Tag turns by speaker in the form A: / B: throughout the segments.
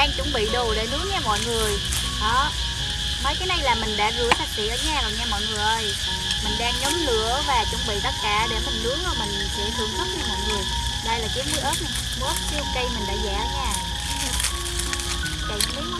A: đang chuẩn bị đồ để nướng nha mọi người. Đó. Mấy cái này là mình đã rửa sạch sẽ ở nhà rồi nha mọi người ơi. Mình đang nhóm lửa và chuẩn bị tất cả để mình nướng rồi mình sẽ thưởng thức nha mọi người. Đây là cái muối ớt này. Muối ớt siêu cây mình đã giả ở nhà cày miếng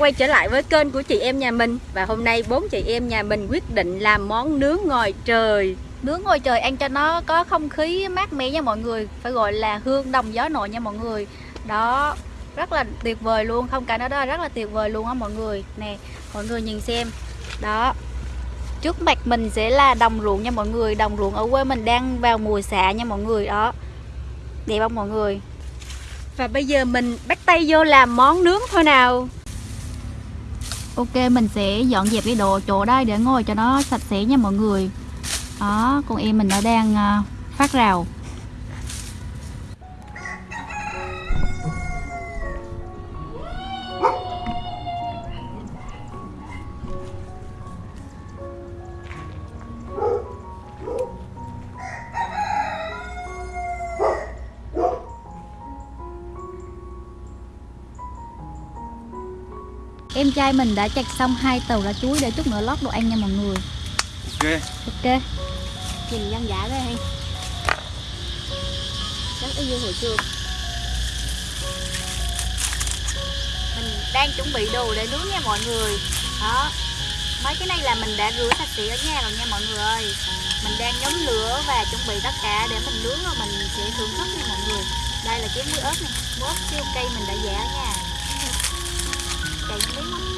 B: quay trở lại với kênh của chị em nhà mình. Và hôm nay bốn chị em nhà mình quyết định làm món nướng ngoài trời.
A: Nướng ngồi trời ăn cho nó có không khí mát mẻ nha mọi người. Phải gọi là hương đồng gió nổi nha mọi người. Đó rất là tuyệt vời luôn. Không cả nó đó rất là tuyệt vời luôn á mọi người. Nè mọi người nhìn xem. Đó trước mặt mình sẽ là đồng ruộng nha mọi người. Đồng ruộng ở quê mình đang vào mùa xạ nha mọi người. Đó đẹp không mọi người?
B: Và bây giờ mình bắt tay vô làm món nướng thôi nào
A: Ok, mình sẽ dọn dẹp cái đồ chỗ đây để ngồi cho nó sạch sẽ nha mọi người. Đó, con em mình nó đang à, phát rào. Trai mình đã chặt xong hai tàu lá chuối để chút nữa lót đồ ăn nha mọi người.
C: Ok.
A: Ok.
B: Nhìn dân giả đây hay. Rất y như hồi xưa.
A: Mình đang chuẩn bị đồ để nướng nha mọi người. Đó. Mấy cái này là mình đã rửa sạch sẽ ở nhà rồi nha mọi người ơi. Mình đang nhóm lửa và chuẩn bị tất cả để mình nướng rồi mình sẽ thưởng thức nha mọi người. Đây là cái muối ớt này. Muối ớt siêu cây mình đã giả ở nha. Cày miếng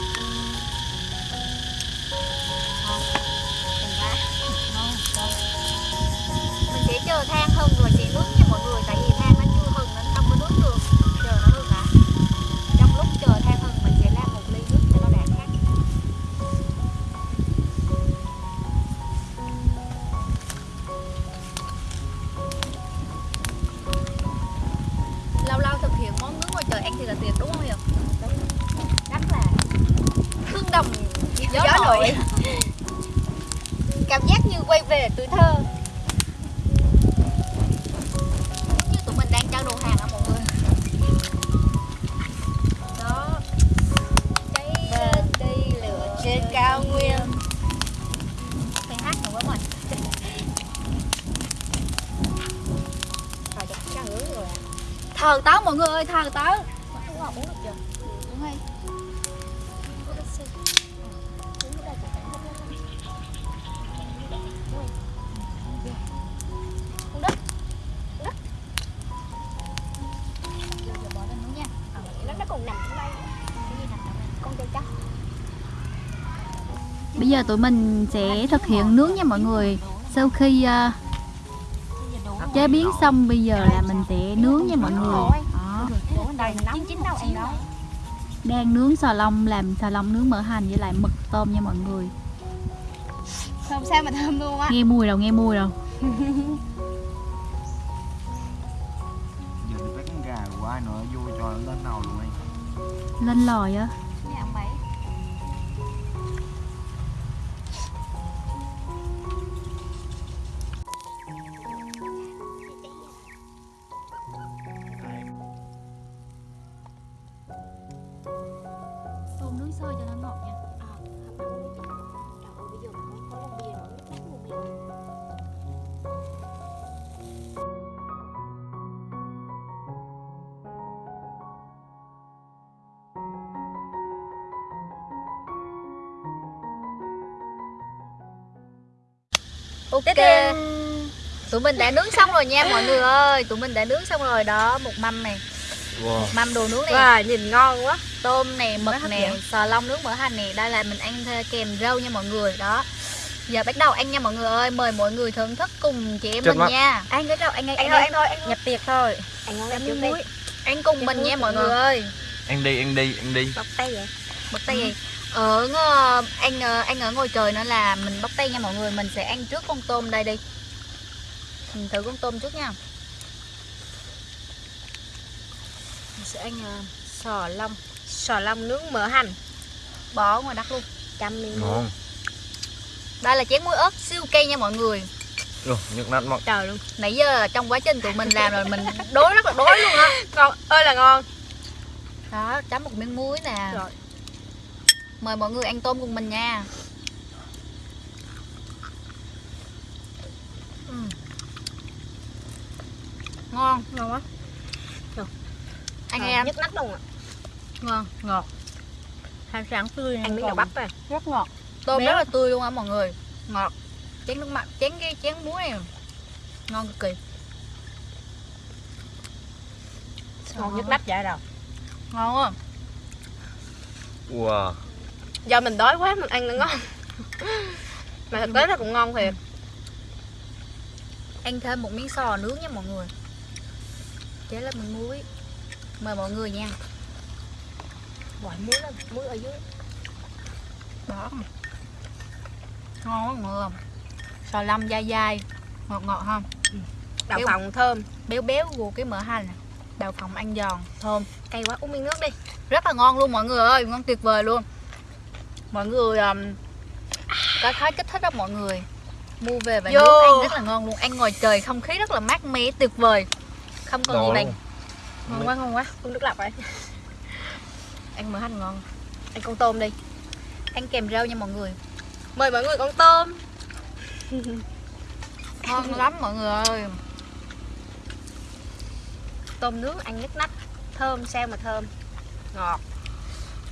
A: gió,
B: Gió
A: nổi. Cảm giác như quay về tuổi thơ. Như tụi mình đang trao đồ hàng á mọi người. Đó. Cháy lên đi lửa trên cao nguyên. Phải hát rồi hứa rồi à. Thờ tớ mọi người ơi, thờ tớ. Uống ngọt uống được chưa? Uống hay Bây giờ tụi mình sẽ thực hiện nướng nha mọi người Sau khi uh, chế biến xong bây giờ là mình sẽ nướng nha mọi người Đó. Đang nướng xà lông làm xà lông nướng mỡ hành với lại mực tôm nha mọi người.
B: Thơm sao mà thơm luôn á.
A: Nghe mùi đâu, nghe mùi đâu.
C: Giờ thì bắt con gà của ai nữa vô cho lên nồi luôn anh.
A: Lên lòi á Ok. Tụi mình đã nướng xong rồi nha mọi người ơi. Tụi mình đã nướng xong rồi đó. Một mâm này.
C: Wow.
A: Một mâm đồ nướng này.
B: Wow, nhìn ngon quá.
A: Tôm nè, mực
B: dẫn.
A: sò long nướng mỡ hành nè, đây là mình ăn kèm rau nha mọi người. Đó. giờ bắt đầu ăn nha mọi người ơi. Mời mọi người thưởng thức cùng chị em
C: Chật
A: mình
C: mắt.
A: nha. Ăn cái đâu ăn ăn
B: Anh
A: ăn
B: thôi, anh thôi,
A: nhập tiệc thôi.
B: Ngon
A: ăn
B: lắm
A: muối
B: đi.
A: ăn cùng mình nha mọi người ơi.
C: Ăn đi, ăn đi, ăn đi.
B: Bóc tay vậy.
A: Bóc tay gì ở ngờ- anh ờ, anh ở ngồi trời nữa là mình bóc tay nha mọi người. Mình sẽ ăn trước con tôm đây đi. Mình thử con tôm trước nha. Mình sẽ ăn ờ, sò long
B: Sò long nướng mỡ hành.
A: Bỏ ngoài đất luôn.
B: Trăm miếng
C: Ngon.
A: Đây là chén muối ớt siêu cây nha mọi người.
C: Ồ, nhức nát mất
B: Trời luôn.
A: Nãy giờ trong quá trình tụi mình làm rồi mình đối rất là đối luôn á.
B: Ngon, ơi là ngon.
A: Đó chấm một miếng muối nè.
B: Rồi.
A: Mời mọi người ăn tôm cùng mình nha. Ừm. ngon.
B: Ngon quá.
A: Anh
B: Ờ,
A: em.
B: Nhức nách luôn ạ.
A: Ngon ngọt. Hai sáng tươi
B: Ăn miếng đậu bắp à
A: rất ngọt. Tôm
B: Béo.
A: rất là tươi luôn á mọi người. Ngọt. Chén nước mặn chén cái chén muối này. Ngon cực kỳ.
B: Ngon. Nhức nách dạ đâu
A: ngon quá.
C: Wow
B: Do mình đói quá mình ăn nó ngon. Mà thực tế là cũng ngon thiệt.
A: Ăn thêm một miếng sò nướng nha mọi người. Chế lên miếng muối. Mời mọi người nha.
B: Gọi muối lên, muối ở dưới.
A: Đó. Ngon quá mọi người. Sò lâm dai dai ngọt ngọt không
B: Đậu
A: Béo.
B: phộng thơm.
A: Béo béo vô cái mỡ hành đào phộng ăn giòn thơm.
B: Cay quá, uống miếng nước đi.
A: Rất là ngon luôn mọi người ơi ngon tuyệt vời luôn mọi người um, có thấy kích thích không mọi người. Mua về và nấu ăn rất là ngon luôn. Ăn ngoài trời không khí rất là mát mẻ tuyệt vời. Không còn gì bằng ngon quá ngon quá.
B: Uống nước lọc rồi.
A: Ăn mỡ hành ngon.
B: Ăn con tôm đi.
A: Ăn kèm rau nha mọi người.
B: Mời mọi người con tôm.
A: Ngon lắm mọi người ơi.
B: Tôm nướng ăn nhức nách. Thơm sao mà thơm. Ngọt.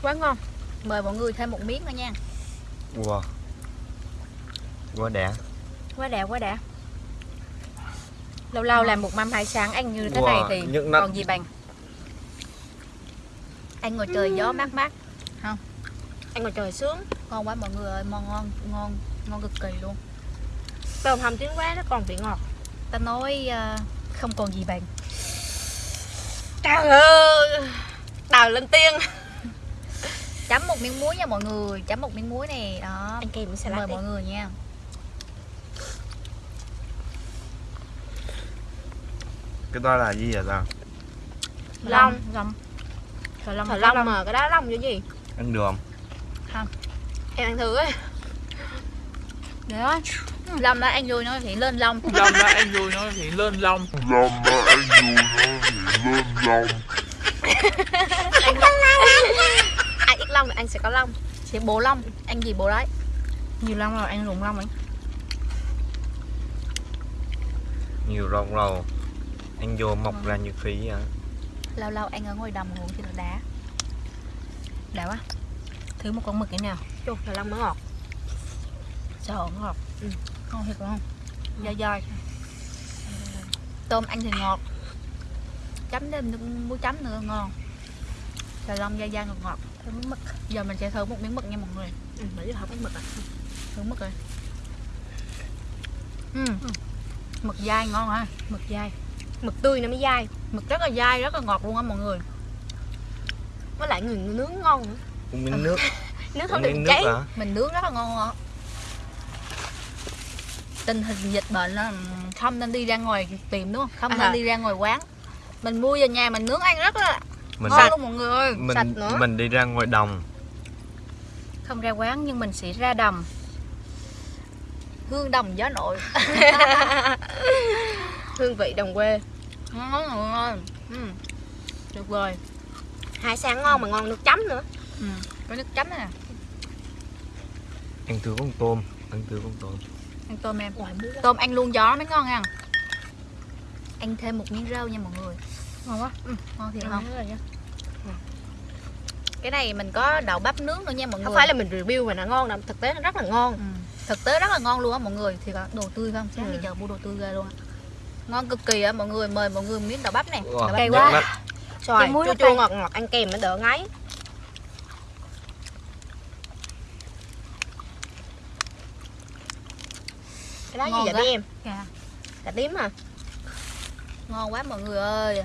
A: Quá ngon mời mọi người thêm một miếng nữa nha.
C: Wow Quá đã
B: Quá đã quá đã Lâu lâu làm một mâm hai sáng ăn như thế
C: Wow,
B: này thì
C: nách.
B: còn gì bằng?
A: Ăn ngoài trời gió mát mát.
B: Ăn ngoài trời sướng.
A: Ngon quá mọi người ơi ngon ngon ngon ngon cực kỳ luôn.
B: Tôm hầm trứng quá nó còn vị ngọt.
A: Ta nói ờ, không còn gì bằng.
B: Trời ơi! Đào lên tiên
A: chấm một miếng muối nha mọi người chấm một miếng muối nè đó.
B: Ăn kèm với salad
A: mời
B: đi.
A: mọi người nha.
C: Cái đó là gì vậy ta?
B: Long
A: long Trời long
B: Trời long mà cái đó long như gì?
C: Ăn được không?
B: Em ăn thử ấy.
A: Đó. Long đó ăn vui nó thì lên long
D: Long đó ăn vui nó thì lên long
B: Ai ít long thì anh sẽ có long
A: thì bộ long ăn gì bộ đấy?
B: Nhiều long rồi ăn rụng long ấy
C: Nhiều rong rầu Ăn vô mọc ra như khí vậy
A: lâu lâu ăn ở ngoài đồng ruộng thì nó đá
B: Đã quá. Thử một con mực cái nào? Chù, trời long mới ngọt.
A: Sợ ngọt.
B: Ừ.
A: ngon thiệt không? Dai dai. Tôm ăn thì ngọt. Chấm thêm nước muối chấm nữa ngon xà long dai dai ngọt ngọt
B: Thử miếng mực.
A: Giờ mình sẽ thử một miếng mực nha mọi người.
B: Ừ, mà chứ không có mực à?
A: Thử mực rồi. Ừ. mực dai ngon hả
B: Mực dai. Mực tươi nó mới dai.
A: Mực rất là dai rất là ngọt luôn á mọi người.
B: Với lại người nướng ngon nữa.
C: Uống miếng nước.
B: Nước không được
C: miếng
B: cháy.
C: hả?
A: mình nướng rất là ngon á. Tình hình dịch bệnh á, không nên đi ra ngoài tìm đúng không? Không
B: À
A: nên đi ra ngoài quán. Mình mua về nhà mình nướng ăn rất là
C: Mình,
A: ngon luôn mọi người ơi.
B: sạch
C: mình,
B: nữa.
C: mình đi ra ngoài đồng.
B: Không ra quán nhưng mình sẽ ra đầm
A: hương đồng gió nội.
B: Hương vị đồng quê.
A: Ngon người ơi. Ừ. tuyệt vời
B: Hải sản ngon mà ngon nước chấm nữa.
A: Ừ. có nước chấm này nè.
C: Ăn thử con tôm Ăn thử con tôm.
A: Ăn tôm em. Tôm ăn luôn gió mới ngon nha. Ăn thêm một miếng rau nha mọi người
B: Ngon quá
A: ừ. ngon thiệt không
B: nha.
A: cái này mình có đậu bắp nướng nữa nha mọi người
B: Không phải là mình review mà nó ngon đâu Thực tế nó rất là ngon
A: Ừ. thực tế rất là ngon luôn á mọi người thì có đồ tươi không sáng
B: Ừ.
A: giờ mua đồ tươi ra luôn á ngon cực kỳ á mọi người mời mọi người miếng đậu bắp này đậu bắp
B: cay quá.
A: muối
B: chua chua
A: cay.
B: ngọt ngọt ăn kèm nó đỡ ngấy cái đó
A: Ngon
B: gì vậy bé em
A: Dạ.
B: cà tím à
A: ngon quá mọi người ơi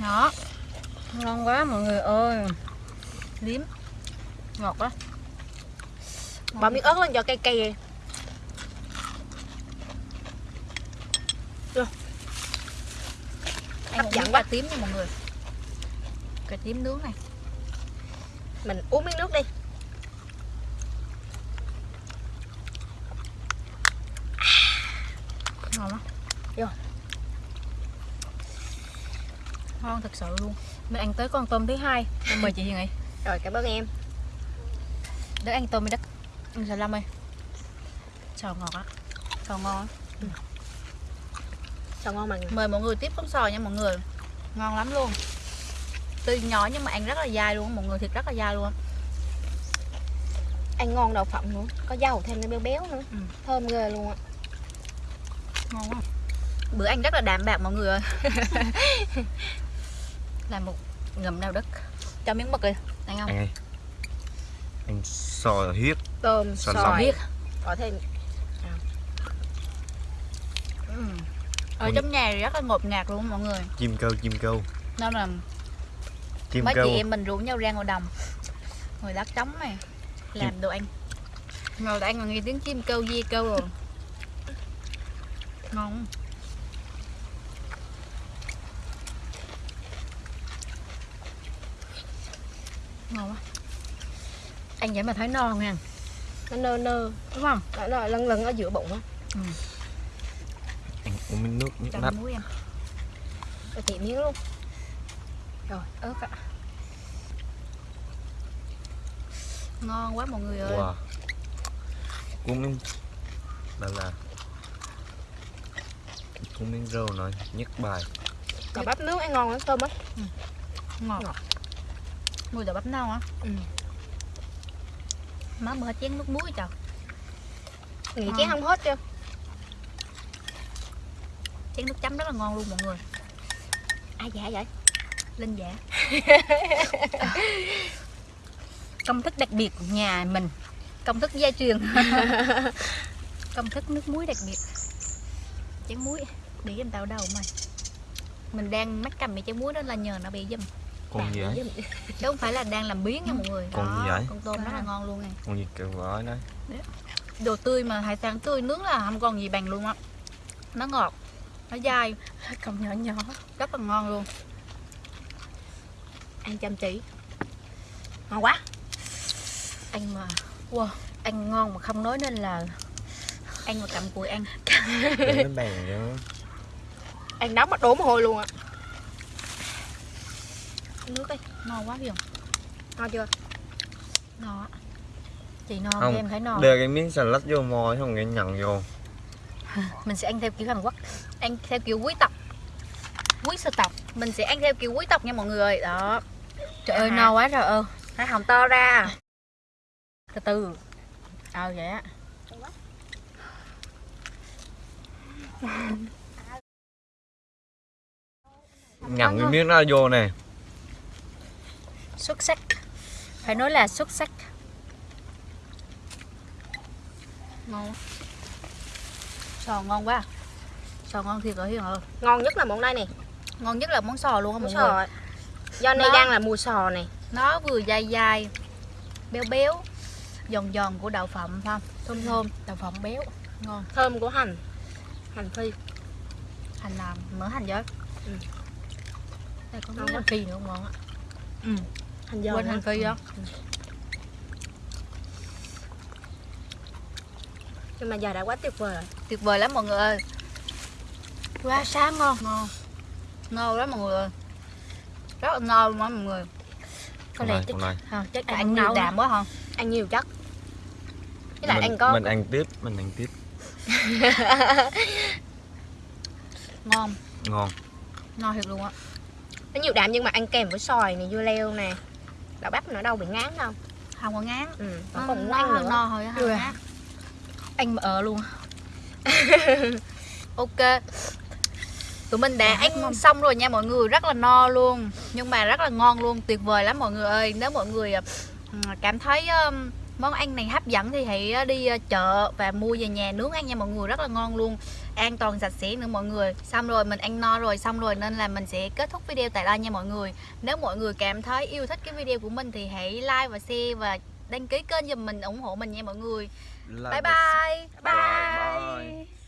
A: đó.
B: Ngon quá mọi người ơi.
A: Liếm. Ngọt quá.
B: Bỏ miếng ớt lên cho cay cay
A: Ăn
B: hấp dẫn quá.
A: tím nha mọi người. Cà tím nướng này.
B: Mình uống miếng nước đi.
A: Ngon lắm
B: Vô.
A: Ngon thật sự luôn.
B: Mình ăn tới con tôm thứ hai. Mời chị Hiền rồi cảm ơn em.
A: Đức ăn tôm với đất. Ăn xà lăm ơi. Sò ngọt á sò ngon
B: sao ngon mà. Người
A: mời mọi người tiếp con sò nha mọi người. Ngon lắm luôn. Tuy nhỏ nhưng mà ăn rất là dai luôn mọi người thịt rất là dai luôn
B: ăn ngon đậu phộng nữa có dầu thêm nó béo béo nữa.
A: Ừ.
B: thơm ghê luôn á.
A: Ngon quá. Bữa ăn rất là đạm bạc mọi người ơi làm một ngầm nào đất cho miếng mực đi. Ăn không?
C: Ăn đi. Ăn sò huyết.
B: Tôm
C: Sò
A: biết
B: có thêm.
A: Ừ. ở trong nhà rất là ngột ngạt luôn mọi người.
C: Chim câu chim câu.
A: Nên là
C: Chim
A: mấy
C: câu.
A: chị em mình rủ nhau ra ngoài đồng. Ngồi lát trống này. Làm đồ ăn. Ngồi ăn mà nghe tiếng chim kêu di kêu rồi. Ngon ngon quá.
B: Ăn vậy mà thấy no nha nó nơ nơ.
A: Đúng không?
B: Nó, nó lân lân ở giữa bụng á.
C: Ăn uống miếng nước nước
A: cho
C: nách
A: muối em.
B: Rồi tiện miếng luôn.
A: Rồi ớt ạ. Ngon quá mọi người ơi.
C: Wow. Cuốn miếng Đó là. Cuốn miếng rau nói nhất bài.
B: Cà bắp nướng ăn ngon lắm tôm á.
A: Ngọt.
B: Ngọt.
A: Mùi đậu bắp nâu á?
B: Ừ.
A: má bữa hết chén nước muối trời
B: nghĩ chén không hết chưa?
A: Chén nước chấm rất là ngon luôn mọi người.
B: Ai dạ vậy?
A: Linh dạ
B: công thức đặc biệt của nhà mình.
A: Công thức gia truyền. Công thức nước muối đặc biệt. Chén muối bị em tao đầu mày mình đang mắc cầm cái chén muối đó là nhờ nó bị dùm
C: Con gì vậy?
A: chứ không phải là đang làm biến nha mọi người.
C: Con
A: Đó,
C: gì vậy?
A: con tôm rất là ngon luôn này
C: Con gì kêu gói đó
A: đồ tươi mà hải sản tươi nướng là không còn gì bằng luôn á. Nó ngọt nó dai
B: công nhỏ nhỏ.
A: rất là ngon luôn.
B: Ăn chăm chỉ. Ngon quá.
A: Anh mà.
B: Wow. Ăn ngon mà không nói nên là
A: anh mà cầm cùi ăn.
C: Để nó bèn cho
B: ăn nóng mà đổ mồ hôi luôn á nước đi
A: ngon quá hiểu
B: ngon chưa?
A: Ngon
B: chị no
C: Không,
B: em thấy no
C: Đưa cái miếng salad vô môi không nghe nhận vô.
B: Mình sẽ ăn theo kiểu Hàn Quốc.
A: Ăn theo kiểu quý tộc. Quý sơ tộc. Mình sẽ ăn theo kiểu quý tộc nha mọi người. Ơi đó.
B: Trời ơi
A: À.
B: no quá trời ơi.
A: Hai hồng to ra.
B: Từ từ. Ờ vậy á.
C: Nhằn cái miếng đó vô nè
B: xuất sắc. Phải nói là xuất sắc.
A: Ngon. Sò ngon quá sò ngon thiệt rồi hiền ơi
B: ngon nhất là món đây nè
A: ngon nhất là món sò luôn á mọi người.
B: do nay đang là mùa sò này.
A: Nó vừa dai dai béo béo giòn giòn của đậu phộng không? Thơm thơm đậu phộng béo ngon.
B: Thơm của hành. Hành phi.
A: Hành làm mỡ hành với
B: Ừ.
A: đây có miếng hành phi nữa ngon á. Ừ.
B: hành giòn
A: quên hành phi đó.
B: Nhưng mà giờ đã quá tuyệt vời rồi.
A: Tuyệt vời lắm mọi người ơi. Quá sáng ngon. Ngon. Ngon lắm mọi người ơi. Rất là ngon mọi người.
B: Có lẽ
C: này,
B: chắc
C: này
B: chắc
A: ăn
B: ăn
A: nhiều đạm quá hả?
B: Ăn nhiều chất. Với lại
C: mình,
B: ăn có
C: mình ăn tiếp Mình ăn tiếp.
A: Ngon.
C: Ngon.
A: Ngon thiệt luôn á.
B: Nó nhiều đạm nhưng mà ăn kèm với xoài này dưa leo nè đậu bắp nữa đâu bị ngán đâu.
A: Không có ngán.
B: Ừ.
A: nó
B: nó còn
A: nó hơi
B: nữa.
A: no thôi không
B: Ừ. mà ở luôn.
A: Ok. Tụi mình đã ăn
B: ngon.
A: xong rồi nha mọi người. Rất là no luôn. Nhưng mà rất là ngon luôn. Tuyệt vời lắm mọi người ơi. Nếu mọi người ờ, cảm thấy món ăn này hấp dẫn thì hãy ờ, đi ờ, chợ và mua về nhà nướng ăn nha mọi người. Rất là ngon luôn an toàn sạch sẽ nữa mọi người. Xong rồi mình ăn no rồi xong rồi nên là mình sẽ kết thúc video tại đây nha mọi người. Nếu mọi người cảm thấy yêu thích cái video của mình thì hãy like và share và đăng ký kênh giùm mình ủng hộ mình nha mọi người.
C: Là-
A: bye bye.
B: bye